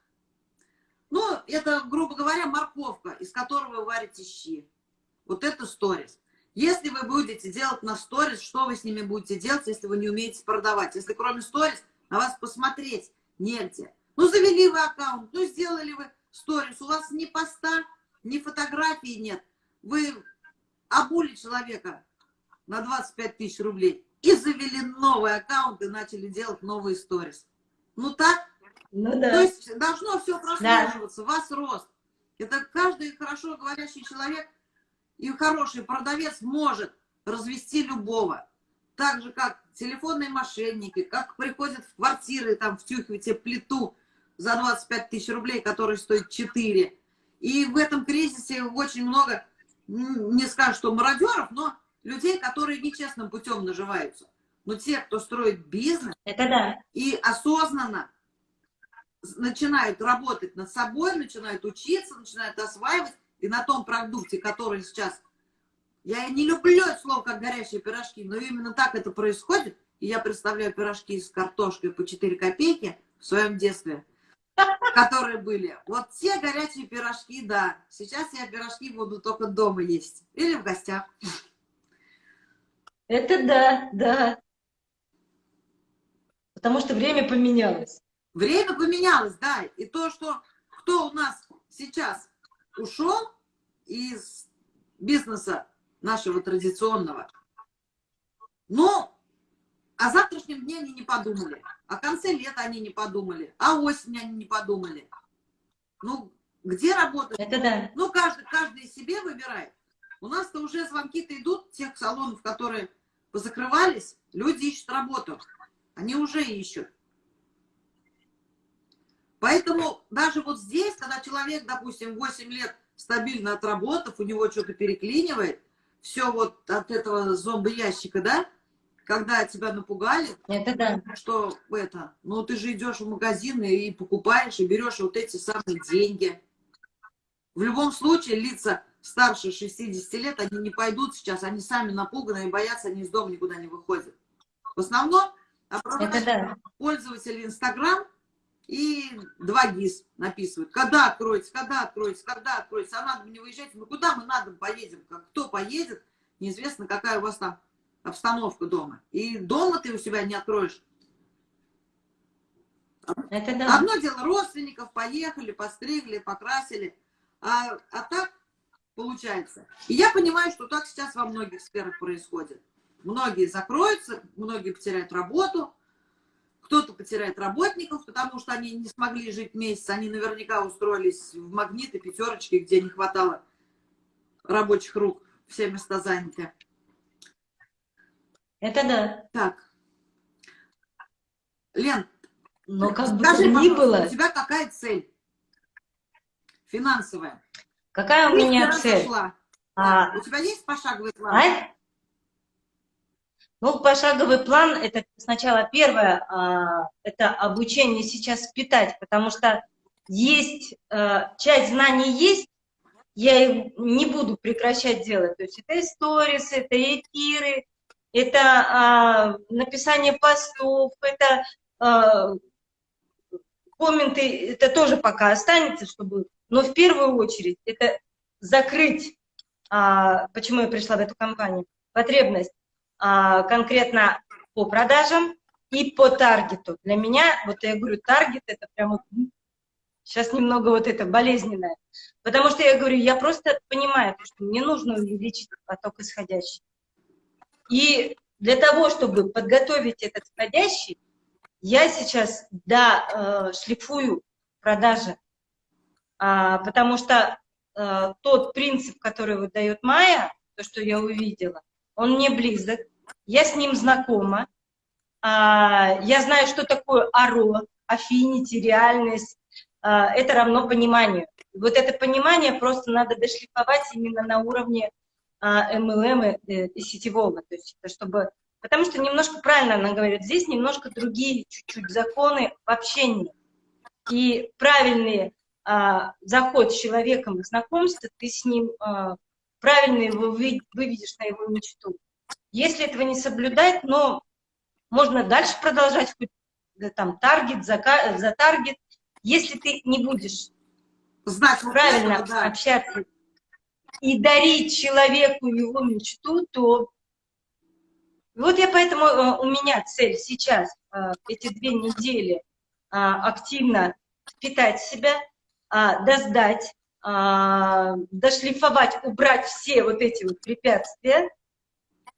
ну, это, грубо говоря, морковка, из которой вы варите щи. Вот это сторис. Если вы будете делать на сторис, что вы с ними будете делать, если вы не умеете продавать? Если кроме сторис на вас посмотреть негде. Ну, завели вы аккаунт, ну, сделали вы сторис, у вас ни поста, ни фотографии нет. Вы обули человека на 25 тысяч рублей и завели новый аккаунт и начали делать новые сторис. Ну, так? Ну, да. То есть должно все прослеживаться, да. вас рост. Это каждый хорошо говорящий человек и хороший продавец может развести любого. Так же, как телефонные мошенники, как приходят в квартиры, там, втюхивать тебе плиту, за 25 тысяч рублей, который стоит 4. И в этом кризисе очень много, не скажу, что мародеров, но людей, которые нечестным путем наживаются. Но те, кто строит бизнес Это да. и осознанно начинают работать над собой, начинают учиться, начинают осваивать, и на том продукте, который сейчас... Я не люблю это слово, как горящие пирожки, но именно так это происходит. И я представляю пирожки с картошкой по 4 копейки в своем детстве которые были. Вот те горячие пирожки, да. Сейчас я пирожки буду только дома есть. Или в гостях. Это да, да. Потому что время поменялось. Время поменялось, да. И то, что кто у нас сейчас ушел из бизнеса нашего традиционного, ну, о завтрашнем дне они не подумали. О конце лета они не подумали. О осени они не подумали. Ну, где работать? Это да. Ну, каждый, каждый себе выбирает. У нас-то уже звонки-то идут, тех салонов, которые позакрывались, люди ищут работу. Они уже ищут. Поэтому даже вот здесь, когда человек, допустим, 8 лет стабильно отработав, у него что-то переклинивает, все вот от этого зомби-ящика, да, когда тебя напугали, это да. что это, ну ты же идешь в магазин и покупаешь, и берешь вот эти самые деньги. В любом случае лица старше 60 лет, они не пойдут сейчас, они сами напуганы и боятся, они из дома никуда не выходят. В основном это да. пользователи Инстаграм и два ГИС написывают, когда откроется, когда откроется, когда откроется, а надо мне выезжать, ну куда мы надо поедем, кто поедет, неизвестно, какая у вас там обстановку дома. И дома ты у себя не откроешь. Это да. Одно дело, родственников поехали, постригли, покрасили. А, а так получается. И я понимаю, что так сейчас во многих сферах происходит. Многие закроются, многие потеряют работу, кто-то потеряет работников, потому что они не смогли жить месяц, они наверняка устроились в магниты, пятерочки, где не хватало рабочих рук, все места заняты. Это да. Так. Лен, Но как бы скажи, то ни было, у тебя какая цель финансовая? какая у меня цель? А, Да. У тебя есть пошаговый план? а? Ну, пошаговый план, это сначала первое, а, это обучение сейчас впитать, потому что есть, э, часть знаний есть, я не буду прекращать делать. То есть это сторис, это эфиры, это а, написание постов, это а, комменты, это тоже пока останется, чтобы... Но в первую очередь это закрыть, почему я пришла в эту компанию, потребность конкретно по продажам и по таргету. Для меня, вот я говорю, таргет это прямо сейчас немного вот это болезненное. Потому что я говорю, я просто понимаю, что мне нужно увеличить поток исходящий. И для того, чтобы подготовить этот входящий, я сейчас, да, э, шлифую продажи, а, потому что э, тот принцип, который выдает Майя, то, что я увидела, он мне близок, я с ним знакома, а, я знаю, что такое аро, афfinity, реальность, а, это равно пониманию. Вот это понимание просто надо дошлифовать именно на уровне а, MLM и, сетевого, то есть чтобы... Потому что немножко правильно она говорит, здесь немножко другие чуть-чуть законы в общении. И правильный заход с человеком и знакомство, ты с ним правильно его вы, выведешь на его мечту. Если этого не соблюдать, но можно дальше продолжать хоть да, там таргет за, за таргет. Если ты не будешь Знать правильно этого, да. общаться и дарить человеку его мечту, то вот я поэтому э, у меня цель сейчас э, эти две недели а, активно впитать себя, а, доздать, а, дошлифовать, убрать все вот эти вот препятствия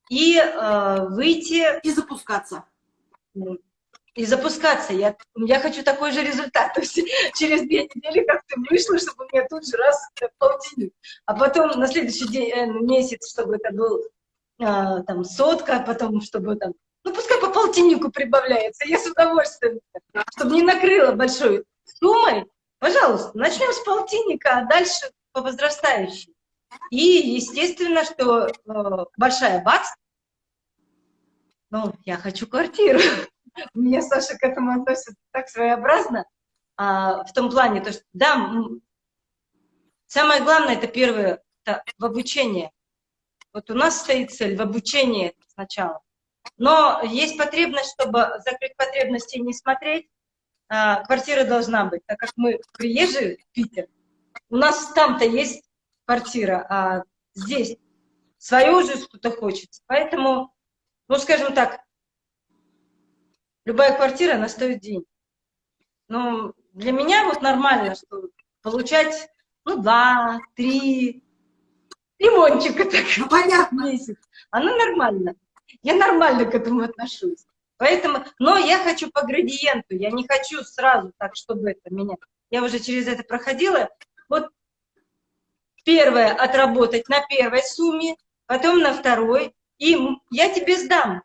и э, выйти И запускаться. и запускаться. Я, я хочу такой же результат. То есть через две недели как-то вышло, чтобы у меня тут же раз полтинник. А потом на следующий день, э, месяц, чтобы это был э, там сотка, а потом чтобы там, ну пускай по полтиннику прибавляется. Я с удовольствием, чтобы не накрыло большой суммой. Пожалуйста, начнем с полтинника, а дальше по возрастающей. И естественно, что э, большая бац, ну, я хочу квартиру. Меня Саша к этому относится так своеобразно, а, в том плане, то, что, да, самое главное, это первое, это в обучении. Вот у нас стоит цель в обучении сначала. Но есть потребность, чтобы закрыть потребности и не смотреть, а, квартира должна быть, так как мы приезжие в Питер, у нас там-то есть квартира, а здесь свое уже что-то хочется. Поэтому, ну, скажем так, любая квартира, она стоит денег. Но для меня вот нормально, что получать, ну, два, три лимончика так Ну, понятно. месяц. Оно нормально. Я нормально к этому отношусь. Поэтому, но я хочу по градиенту, я не хочу сразу так, чтобы это меня... Я уже через это проходила. Вот первое отработать на первой сумме, потом на второй, и я тебе сдам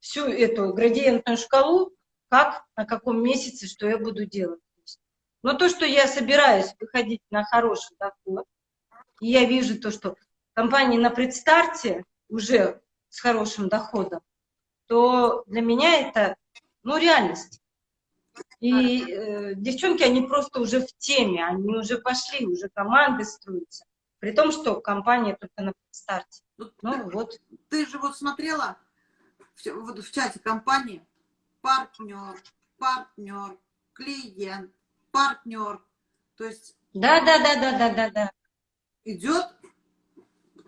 всю эту градиентную шкалу, как, на каком месяце, что я буду делать. Но то, что я собираюсь выходить на хороший доход, и я вижу то, что компании на предстарте уже с хорошим доходом, то для меня это, ну, реальность. И э, девчонки, они просто уже в теме, они уже пошли, уже команды строятся. При том, что компания только на старте. Ну, Ну вот. Ты же вот смотрела в, вот в чате компании партнер, партнер, клиент, партнер. То есть Да, да, да, да, да, да, да. идет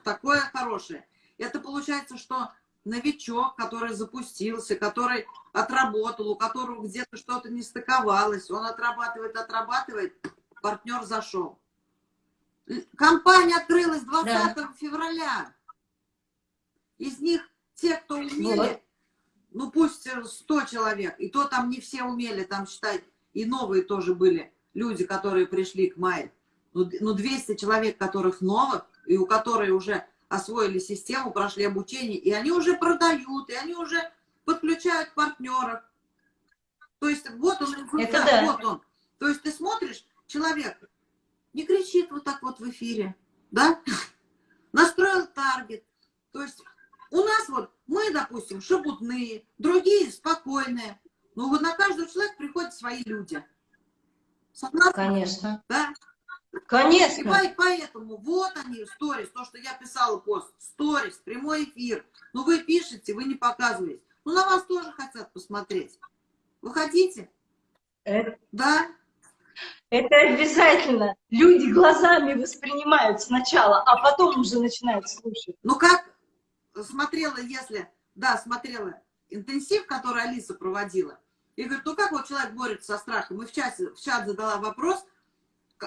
такое хорошее. Это получается, что новичок, который запустился, который отработал, у которого где-то что-то не стыковалось, он отрабатывает, отрабатывает, партнер зашел. Компания открылась 20 февраля. Из них те, кто умели, Вот. ну пусть э, 100 человек, и то там не все умели, там считай, и новые тоже были люди, которые пришли к Майе. Ну, д- ну 200 человек, которых новых, и у которых уже освоили систему, прошли обучение, и они уже продают, и они уже подключают партнеров. То есть вот он, Это да. вот он. То есть ты смотришь, человек не кричит вот так вот в эфире, да? Настроил таргет. То есть у нас вот, мы, допустим, шебутные, другие спокойные. Но вот на каждого человека приходят свои люди. Согласна? Конечно. Да? Конечно. И поэтому вот они, сторис, то, что я писала пост, сторис, прямой эфир. Ну вы пишете, вы не показываете. Ну на вас тоже хотят посмотреть. Вы хотите? Это... Да? Это обязательно. Люди глазами воспринимают сначала, а потом уже начинают слушать. Ну как смотрела, если, да, смотрела интенсив, который Алиса проводила, и говорит, ну как вот человек борется со страхом? И в, чате, в чат задала вопрос,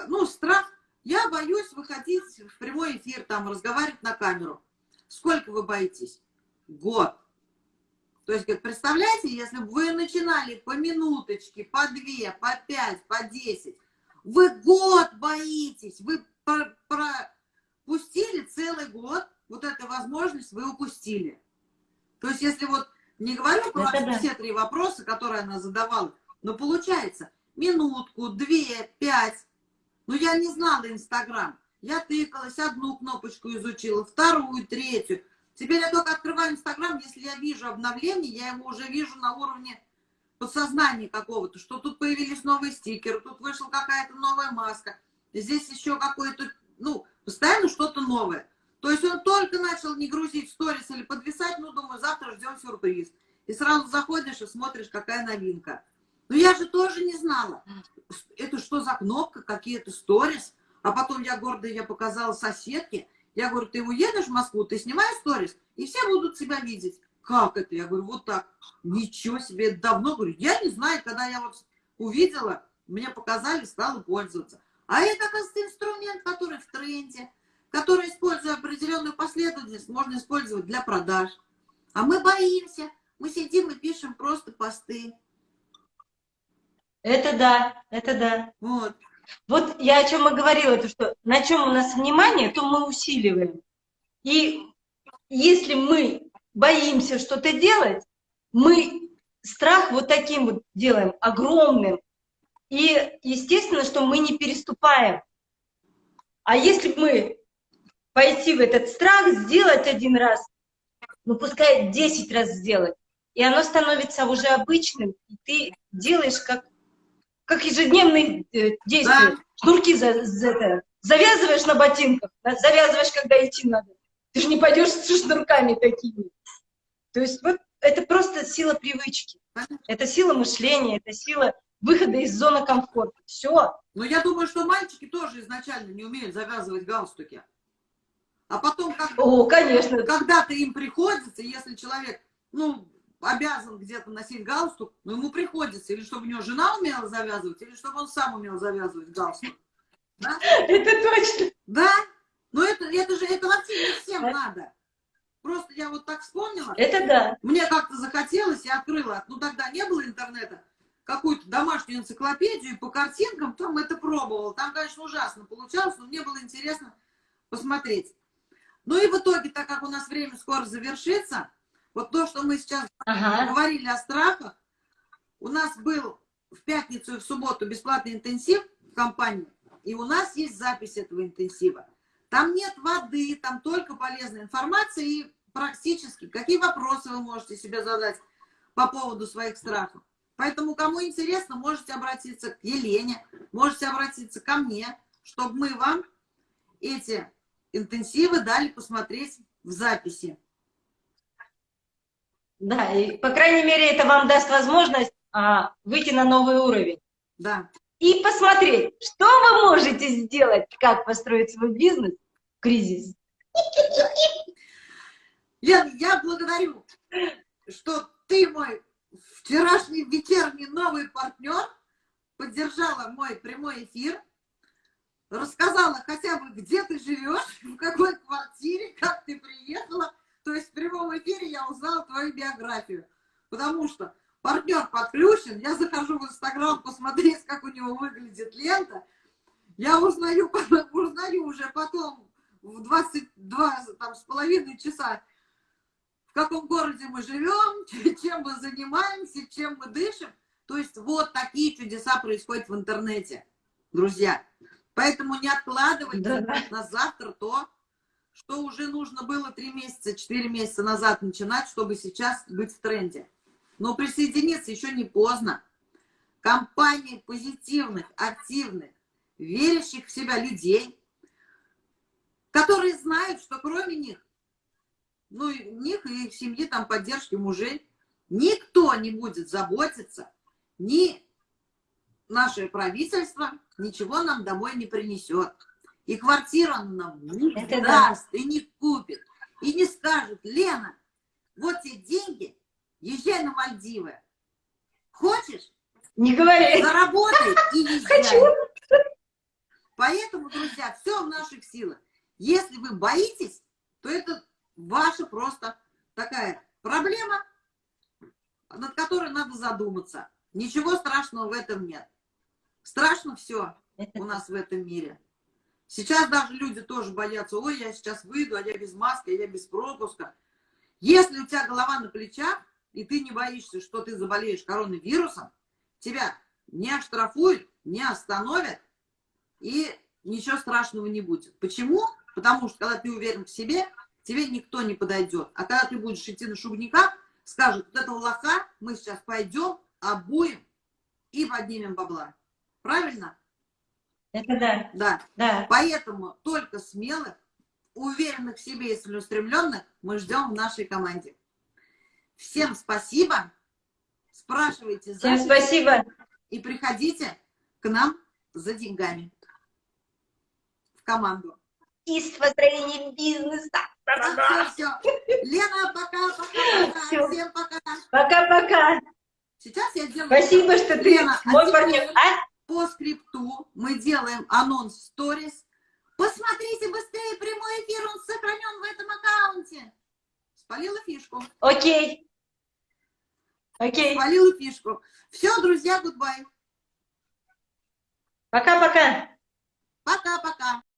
ну, страх, я боюсь выходить в прямой эфир, там, разговаривать на камеру. Сколько вы боитесь? Год. То есть, говорит, представляете, если бы вы начинали по минуточке, по две, по пять, по десять, вы год боитесь, вы пропустили целый год, вот эту возможность вы упустили. То есть, если вот не говорю про да. все три вопроса, которые она задавала, но получается, минутку, две, пять, ну я не знала Инстаграм, я тыкалась, одну кнопочку изучила, вторую, третью. Теперь я только открываю Инстаграм, если я вижу обновление, я его уже вижу на уровне подсознания какого-то, что тут появились новые стикеры, тут вышла какая-то новая маска, здесь еще какой-то, ну, постоянно что-то новое. То есть он только начал не грузить сторис или подвисать, ну, думаю, завтра ждем сюрприз. И сразу заходишь и смотришь, какая новинка. Но я же тоже не знала, это что за кнопка, какие-то сторис. А потом я гордо я показала соседке. Я говорю, ты уедешь в Москву, ты снимаешь сторис, и все будут себя видеть. Как это? Я говорю, вот так. Ничего себе, это давно. Говорю, я не знаю, когда я вот увидела, мне показали, стала пользоваться. А это, оказывается, инструмент, который в тренде который, используя определенную последовательность, можно использовать для продаж. А мы боимся, мы сидим и пишем просто посты. Это да, это да. Вот. Вот я о чем и говорила, то что на чем у нас внимание, то мы усиливаем. И если мы боимся что-то делать, мы страх вот таким вот делаем, огромным. И естественно, что мы не переступаем. А если мы пойти в этот страх, сделать один раз, ну пускай 10 раз сделать, и оно становится уже обычным, и ты делаешь как, как ежедневные э, действия. Да. Шнурки за, за, завязываешь на ботинках, завязываешь, когда идти надо. Ты же не пойдешь с шнурками такими. То есть вот это просто сила привычки. Это сила мышления, это сила выхода из зоны комфорта. Все. Но я думаю, что мальчики тоже изначально не умеют завязывать галстуки. А потом, как, О, конечно. когда-то им приходится, если человек, ну, обязан где-то носить галстук, но ему приходится, или чтобы у него жена умела завязывать, или чтобы он сам умел завязывать галстук. Да? Это точно. Да, но это, это же, это вообще не всем надо. Просто я вот так вспомнила. Это да. Мне как-то захотелось, я открыла, ну тогда не было интернета, какую-то домашнюю энциклопедию, по картинкам там это пробовала. Там, конечно, ужасно получалось, но мне было интересно посмотреть. Ну и в итоге, так как у нас время скоро завершится, вот то, что мы сейчас ага. говорили о страхах, у нас был в пятницу и в субботу бесплатный интенсив в компании, и у нас есть запись этого интенсива. Там нет воды, там только полезная информация и практически какие вопросы вы можете себе задать по поводу своих страхов. Поэтому, кому интересно, можете обратиться к Елене, можете обратиться ко мне, чтобы мы вам эти интенсивы дали посмотреть в записи. Да, и, по крайней мере, это вам даст возможность а, выйти на новый уровень. Да. И посмотреть, что вы можете сделать, как построить свой бизнес в кризис. Лен, я благодарю, что ты мой вчерашний вечерний новый партнер, поддержала мой прямой эфир рассказала хотя бы, где ты живешь, в какой квартире, как ты приехала. То есть в прямом эфире я узнала твою биографию. Потому что партнер подключен, я захожу в Инстаграм посмотреть, как у него выглядит лента. Я узнаю, узнаю уже потом в 22 там, с половиной часа, в каком городе мы живем, чем мы занимаемся, чем мы дышим. То есть вот такие чудеса происходят в интернете, друзья. Поэтому не откладывайте Да. на завтра то, что уже нужно было 3 месяца, 4 месяца назад начинать, чтобы сейчас быть в тренде. Но присоединиться еще не поздно. Компании позитивных, активных, верящих в себя людей, которые знают, что кроме них, ну, и них и их семьи, там, поддержки мужей, никто не будет заботиться, ни наше правительство ничего нам домой не принесет. И квартиру оно нам не Это да. даст, и не купит, и не скажет, Лена, вот тебе деньги, езжай на Мальдивы. Хочешь? Не говори. Заработай и езжай. Хочу. Поэтому, друзья, все в наших силах. Если вы боитесь, то это ваша просто такая проблема, над которой надо задуматься. Ничего страшного в этом нет. Страшно все у нас в этом мире. Сейчас даже люди тоже боятся, ой, я сейчас выйду, а я без маски, а я без пропуска. Если у тебя голова на плечах, и ты не боишься, что ты заболеешь коронавирусом, тебя не оштрафуют, не остановят, и ничего страшного не будет. Почему? Потому что, когда ты уверен в себе, тебе никто не подойдет. А когда ты будешь идти на шубника, скажут, вот этого лоха мы сейчас пойдем, обуем и поднимем бабла. Правильно? Это да. Да. Да. Поэтому только смелых, уверенных в себе и целеустремленных мы ждем в нашей команде. Всем спасибо. Спрашивайте Всем спасибо. и приходите к нам за деньгами в команду. И с построением бизнеса. Все, все. Лена, пока, пока, пока. Всё. Всем пока. Пока-пока. Сейчас я делаю... Спасибо, что ты Лена, а мой теперь партнер. А? По скрипту мы делаем анонс в сторис. Посмотрите быстрее, прямой эфир, он сохранен в этом аккаунте. Спалила фишку. Окей. Окей. Спалила фишку. Все, друзья, гудбай. Пока-пока. Пока-пока.